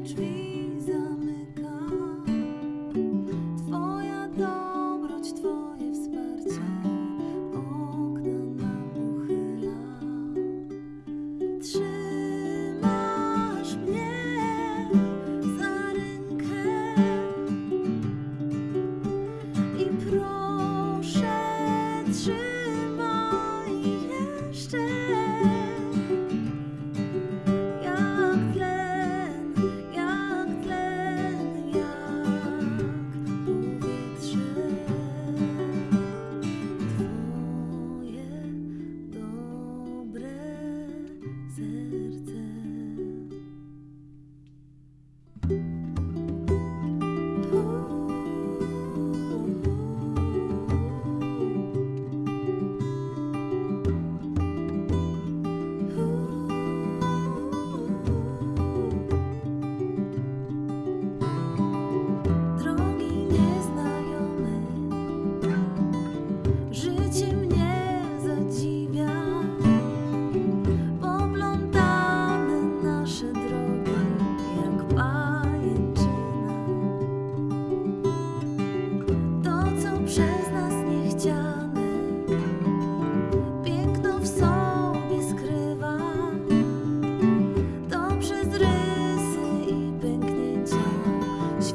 the tree.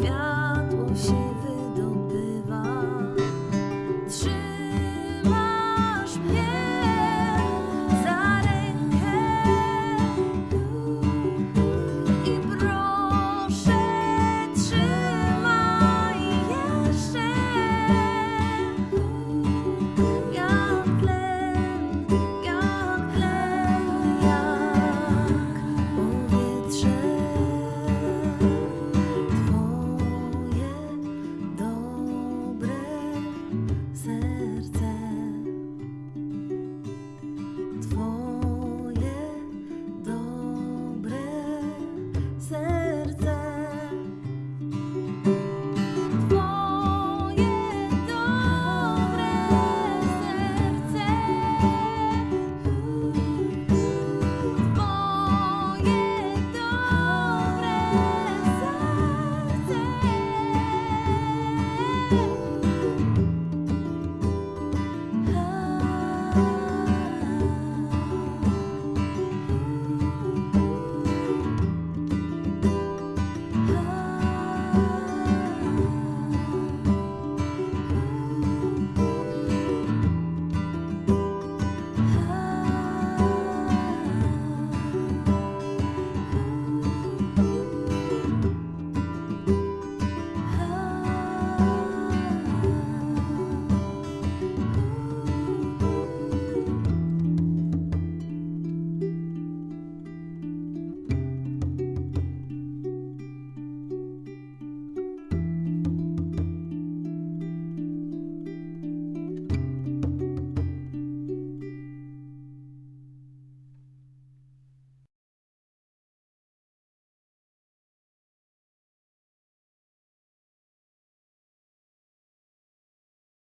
feel